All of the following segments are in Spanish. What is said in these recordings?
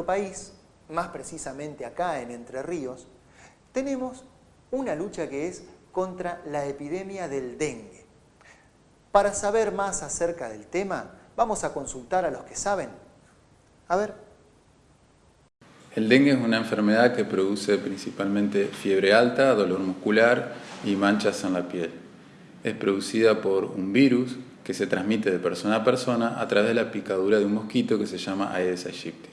nuestro país, más precisamente acá en Entre Ríos, tenemos una lucha que es contra la epidemia del dengue. Para saber más acerca del tema, vamos a consultar a los que saben. A ver. El dengue es una enfermedad que produce principalmente fiebre alta, dolor muscular y manchas en la piel. Es producida por un virus que se transmite de persona a persona a través de la picadura de un mosquito que se llama Aedes aegypti.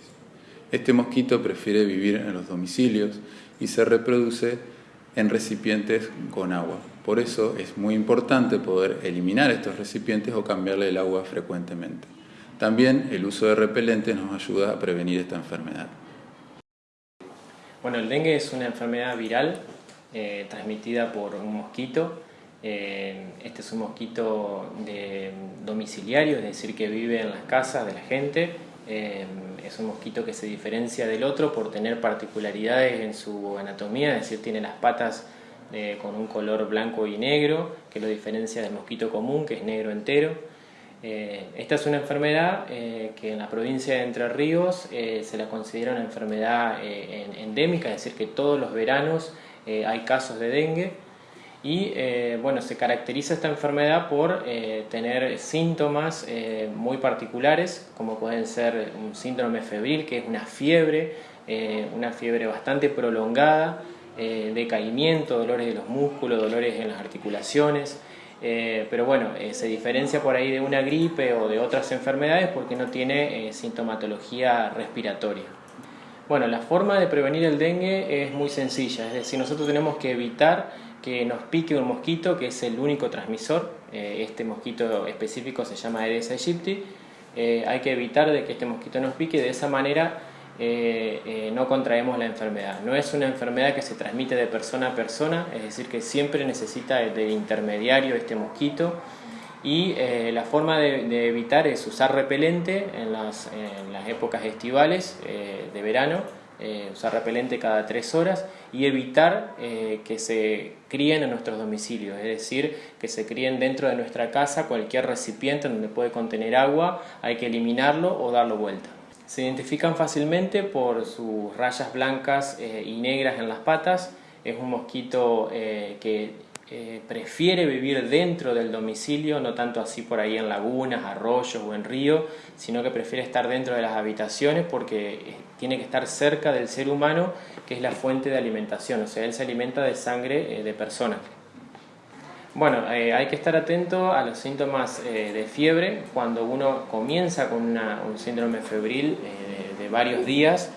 Este mosquito prefiere vivir en los domicilios y se reproduce en recipientes con agua. Por eso es muy importante poder eliminar estos recipientes o cambiarle el agua frecuentemente. También el uso de repelentes nos ayuda a prevenir esta enfermedad. Bueno, el dengue es una enfermedad viral eh, transmitida por un mosquito eh, este es un mosquito domiciliario, es decir, que vive en las casas de la gente. Eh, es un mosquito que se diferencia del otro por tener particularidades en su anatomía, es decir, tiene las patas eh, con un color blanco y negro, que lo diferencia del mosquito común, que es negro entero. esta es una enfermedad que en la provincia de Entre Ríos se la considera una enfermedad endémica, es decir, que todos los veranos hay casos de dengue y eh, bueno, se caracteriza esta enfermedad por eh, tener síntomas eh, muy particulares, como pueden ser un síndrome febril, que es una fiebre, una fiebre bastante prolongada, decaimiento, dolores de los músculos, dolores en las articulaciones, pero bueno, se diferencia por ahí de una gripe o de otras enfermedades porque no tiene sintomatología respiratoria. Bueno, la forma de prevenir el dengue es muy sencilla, es decir, nosotros tenemos que evitar que nos pique un mosquito que es el único transmisor, eh, este mosquito específico se llama Aedes aegypti, eh, hay que evitar de que este mosquito nos pique, de esa manera eh, no contraemos la enfermedad. No es una enfermedad que se transmite de persona a persona, es decir que siempre necesita del intermediario este mosquito y la forma de, evitar es usar repelente en las épocas estivales de verano eh, usar repelente cada tres horas y evitar eh, que se críen en nuestros domicilios, es decir, que se críen dentro de nuestra casa cualquier recipiente donde puede contener agua, hay que eliminarlo o darlo vuelta. Se identifican fácilmente por sus rayas blancas eh, y negras en las patas, es un mosquito que eh, prefiere vivir dentro del domicilio, no tanto así por ahí en lagunas, arroyos o en río, sino que prefiere estar dentro de las habitaciones porque eh, tiene que estar cerca del ser humano, que es la fuente de alimentación, o sea, él se alimenta de sangre eh, de personas. Bueno, hay que estar atento a los síntomas de fiebre cuando uno comienza con un síndrome febril de varios días,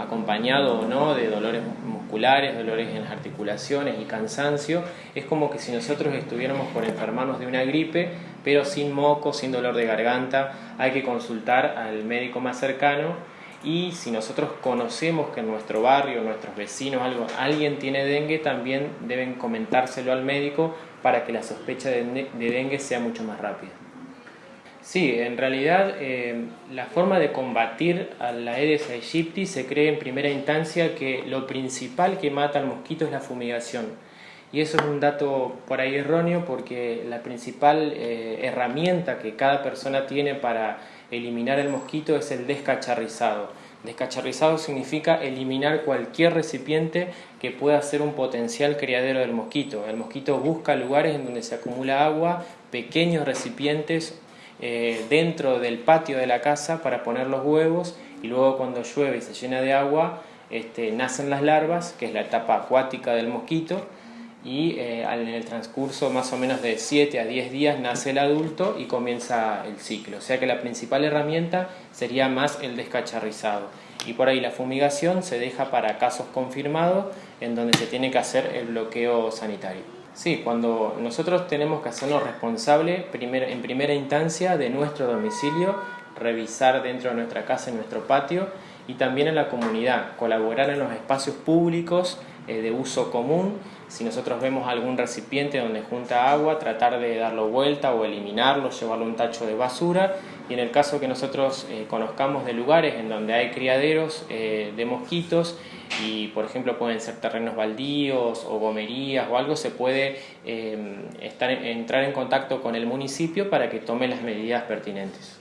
acompañado o no de dolores musculares, dolores en las articulaciones y cansancio, es como que si nosotros estuviéramos por enfermarnos de una gripe, pero sin moco, sin dolor de garganta, hay que consultar al médico más cercano y si nosotros conocemos que en nuestro barrio, nuestros vecinos, algo, alguien tiene dengue, también deben comentárselo al médico para que la sospecha de dengue sea mucho más rápida. Sí, en realidad eh, la forma de combatir a la Aedes aegypti se cree en primera instancia que lo principal que mata al mosquito es la fumigación. Y eso es un dato por ahí erróneo porque la principal eh, herramienta que cada persona tiene para eliminar el mosquito es el descacharrizado. Descacharrizado significa eliminar cualquier recipiente que pueda ser un potencial criadero del mosquito. El mosquito busca lugares en donde se acumula agua, pequeños recipientes eh, dentro del patio de la casa para poner los huevos y luego cuando llueve y se llena de agua este, nacen las larvas, que es la etapa acuática del mosquito, y eh, en el transcurso más o menos de 7 a 10 días nace el adulto y comienza el ciclo. O sea que la principal herramienta sería más el descacharrizado. Y por ahí la fumigación se deja para casos confirmados en donde se tiene que hacer el bloqueo sanitario. Sí, cuando nosotros tenemos que hacernos responsables en primera instancia de nuestro domicilio, revisar dentro de nuestra casa, en nuestro patio y también en la comunidad, colaborar en los espacios públicos eh, de uso común. Si nosotros vemos algún recipiente donde junta agua, tratar de darlo vuelta o eliminarlo, llevarlo a un tacho de basura. Y en el caso que nosotros eh, conozcamos de lugares en donde hay criaderos eh, de mosquitos, y por ejemplo pueden ser terrenos baldíos o gomerías o algo, se puede eh, estar, entrar en contacto con el municipio para que tome las medidas pertinentes.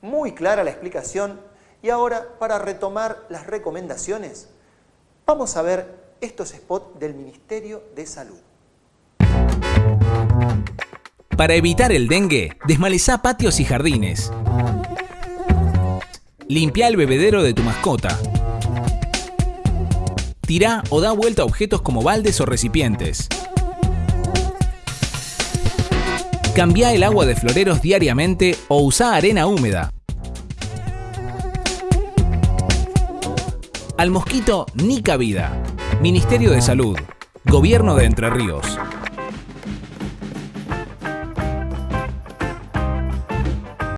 muy clara la explicación y ahora para retomar las recomendaciones, vamos a ver estos spots del Ministerio de Salud. Para evitar el dengue, desmalezá patios y jardines. Limpia el bebedero de tu mascota. Tirá o da vuelta objetos como baldes o recipientes. Cambia el agua de floreros diariamente o usa arena húmeda. Al mosquito ni cabida. Ministerio de Salud. Gobierno de Entre Ríos.